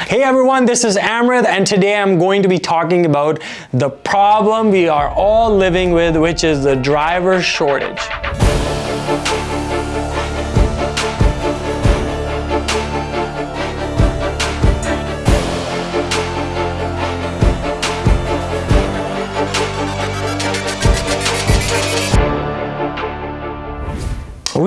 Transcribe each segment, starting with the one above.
Hey everyone, this is Amrit and today I'm going to be talking about the problem we are all living with, which is the driver shortage.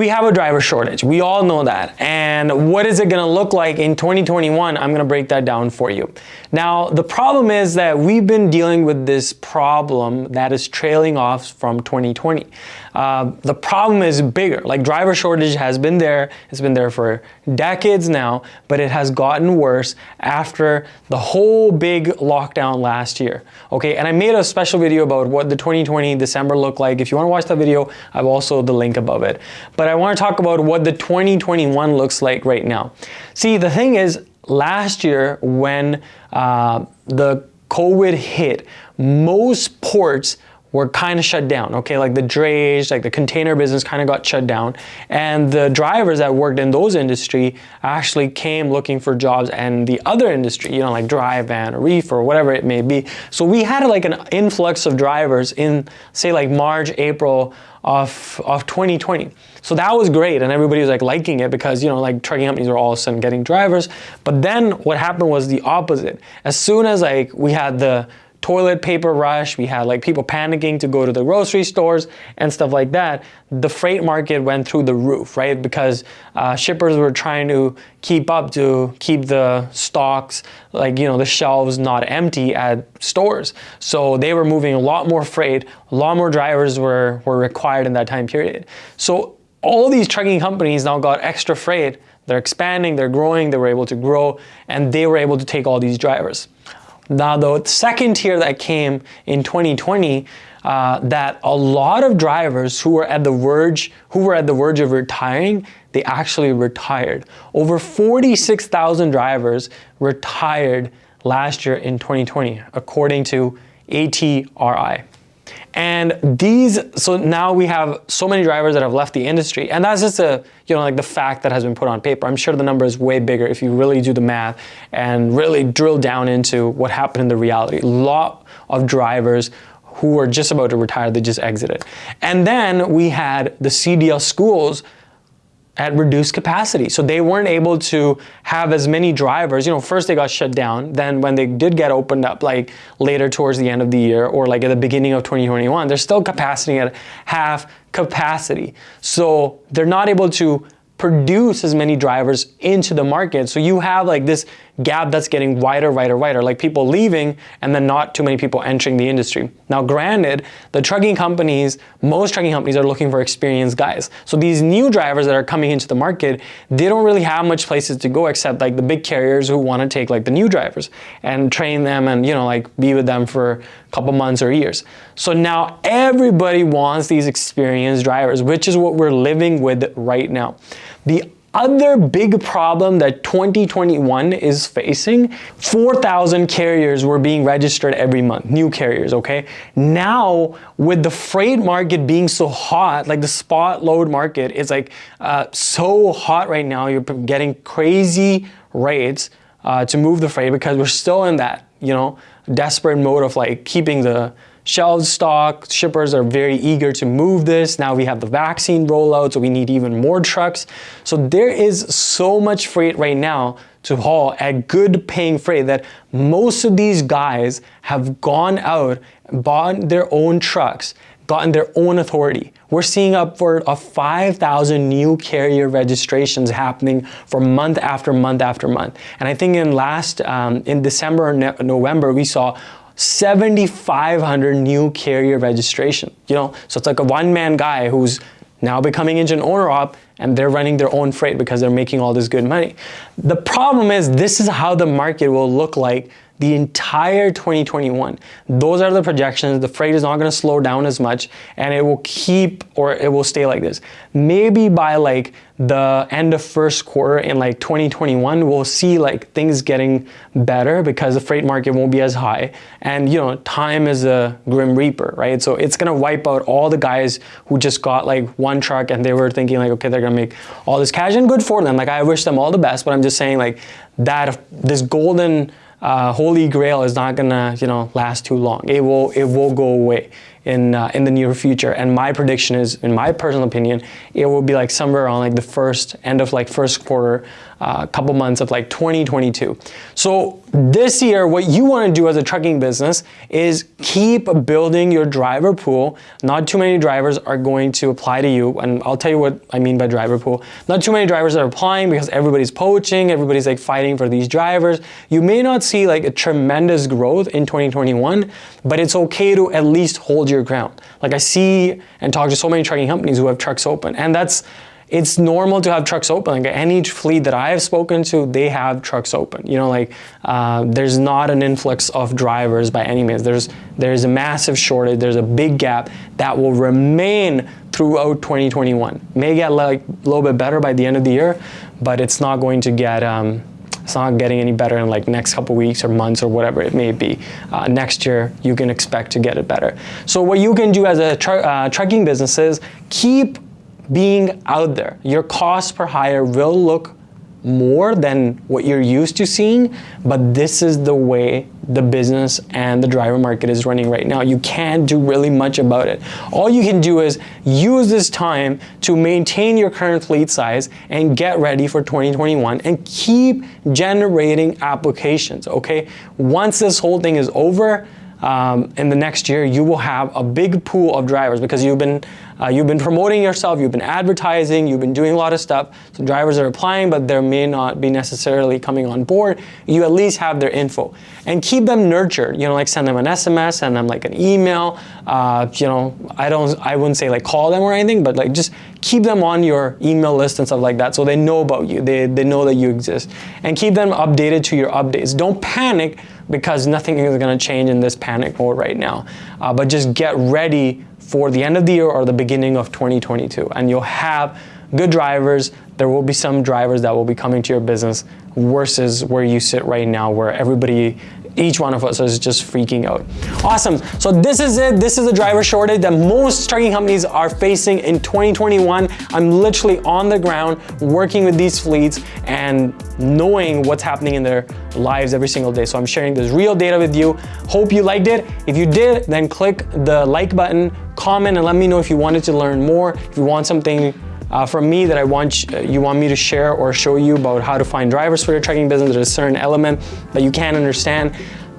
We have a driver shortage. We all know that. And what is it going to look like in 2021? I'm going to break that down for you. Now, the problem is that we've been dealing with this problem that is trailing off from 2020. Uh, the problem is bigger. Like driver shortage has been there. It's been there for decades now, but it has gotten worse after the whole big lockdown last year. Okay, and I made a special video about what the 2020 December looked like. If you want to watch that video, I've also the link above it. But I want to talk about what the 2021 looks like right now. See, the thing is, last year when uh, the COVID hit, most ports were kind of shut down, okay? Like the drayage, like the container business kind of got shut down. And the drivers that worked in those industry actually came looking for jobs and the other industry, you know, like dry van or reef or whatever it may be. So we had like an influx of drivers in say like March, April of, of 2020. So that was great and everybody was like liking it because, you know, like trucking companies were all of a sudden getting drivers. But then what happened was the opposite. As soon as like we had the toilet paper rush, we had like people panicking to go to the grocery stores and stuff like that, the freight market went through the roof, right? Because uh, shippers were trying to keep up to keep the stocks, like, you know, the shelves not empty at stores. So they were moving a lot more freight, a lot more drivers were, were required in that time period. So all these trucking companies now got extra freight. They're expanding, they're growing, they were able to grow, and they were able to take all these drivers. Now the second tier that came in 2020, uh, that a lot of drivers who were at the verge, who were at the verge of retiring, they actually retired. Over 46,000 drivers retired last year in 2020, according to ATRI. And these, so now we have so many drivers that have left the industry. And that's just a, you know, like the fact that has been put on paper. I'm sure the number is way bigger if you really do the math and really drill down into what happened in the reality. A lot of drivers who were just about to retire, they just exited. And then we had the CDL schools at reduced capacity. So they weren't able to have as many drivers. You know, first they got shut down. Then when they did get opened up, like later towards the end of the year or like at the beginning of 2021, they're still capacity at half capacity. So they're not able to produce as many drivers into the market. So you have like this gap that's getting wider, wider, wider, like people leaving and then not too many people entering the industry. Now granted, the trucking companies, most trucking companies are looking for experienced guys. So these new drivers that are coming into the market, they don't really have much places to go except like the big carriers who want to take like the new drivers and train them and you know like be with them for a couple months or years. So now everybody wants these experienced drivers, which is what we're living with right now. The other big problem that 2021 is facing, 4,000 carriers were being registered every month, new carriers, okay? Now, with the freight market being so hot, like the spot load market is like uh, so hot right now, you're getting crazy rates uh, to move the freight because we're still in that, you know, desperate mode of like keeping the shelves stock. Shippers are very eager to move this. Now we have the vaccine rollout, so we need even more trucks. So there is so much freight right now to haul at good paying freight that most of these guys have gone out, bought their own trucks, gotten their own authority. We're seeing upward of 5,000 new carrier registrations happening for month after month after month. And I think in last, um, in December or November, we saw 7,500 new carrier registration, you know? So it's like a one-man guy who's now becoming engine owner op and they're running their own freight because they're making all this good money. The problem is this is how the market will look like the entire 2021. Those are the projections. The freight is not going to slow down as much and it will keep or it will stay like this. Maybe by like the end of first quarter in like 2021, we'll see like things getting better because the freight market won't be as high. And you know, time is a grim reaper, right? So it's gonna wipe out all the guys who just got like one truck and they were thinking like, okay, they're gonna make all this cash and good for them. Like I wish them all the best, but I'm just saying like that this golden uh, holy grail is not gonna you know last too long. It will it will go away in uh, in the near future. And my prediction is, in my personal opinion, it will be like somewhere around like the first end of like first quarter uh, couple months of like 2022. So this year, what you want to do as a trucking business is keep building your driver pool. Not too many drivers are going to apply to you. And I'll tell you what I mean by driver pool. Not too many drivers are applying because everybody's poaching, everybody's like fighting for these drivers. You may not see like a tremendous growth in 2021, but it's okay to at least hold your ground. Like I see and talk to so many trucking companies who have trucks open and that's it's normal to have trucks open. Like any fleet that I have spoken to, they have trucks open. You know, like uh, there's not an influx of drivers by any means. There's there's a massive shortage. There's a big gap that will remain throughout 2021. May get like a little bit better by the end of the year, but it's not going to get. Um, it's not getting any better in like next couple weeks or months or whatever it may be. Uh, next year, you can expect to get it better. So what you can do as a tr uh, trucking business is keep being out there. Your cost per hire will look more than what you're used to seeing, but this is the way the business and the driver market is running right now. You can't do really much about it. All you can do is use this time to maintain your current fleet size and get ready for 2021 and keep generating applications, okay? Once this whole thing is over, um, in the next year, you will have a big pool of drivers because you've been uh, you've been promoting yourself, you've been advertising, you've been doing a lot of stuff. So drivers are applying, but they may not be necessarily coming on board. You at least have their info and keep them nurtured. You know, like send them an SMS, send them like an email. Uh, you know, I don't, I wouldn't say like call them or anything, but like just keep them on your email list and stuff like that so they know about you. They, they know that you exist and keep them updated to your updates. Don't panic because nothing is going to change in this panic mode right now. Uh, but just get ready for the end of the year or the beginning of 2022 and you'll have good drivers. There will be some drivers that will be coming to your business versus where you sit right now where everybody each one of us is just freaking out. Awesome. So this is it. This is the driver shortage that most trucking companies are facing in 2021. I'm literally on the ground working with these fleets and knowing what's happening in their lives every single day. So I'm sharing this real data with you. Hope you liked it. If you did, then click the like button, comment, and let me know if you wanted to learn more. If you want something uh, from me that I want uh, you want me to share or show you about how to find drivers for your trucking business. There's a certain element that you can't understand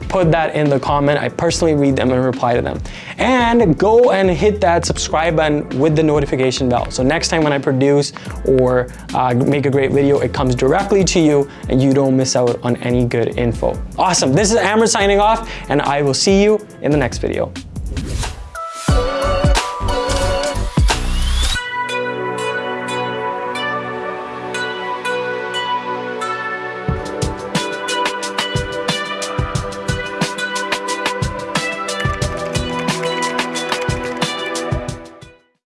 put that in the comment. I personally read them and reply to them. And go and hit that subscribe button with the notification bell. So next time when I produce or uh, make a great video, it comes directly to you and you don't miss out on any good info. Awesome. This is Amrit signing off and I will see you in the next video.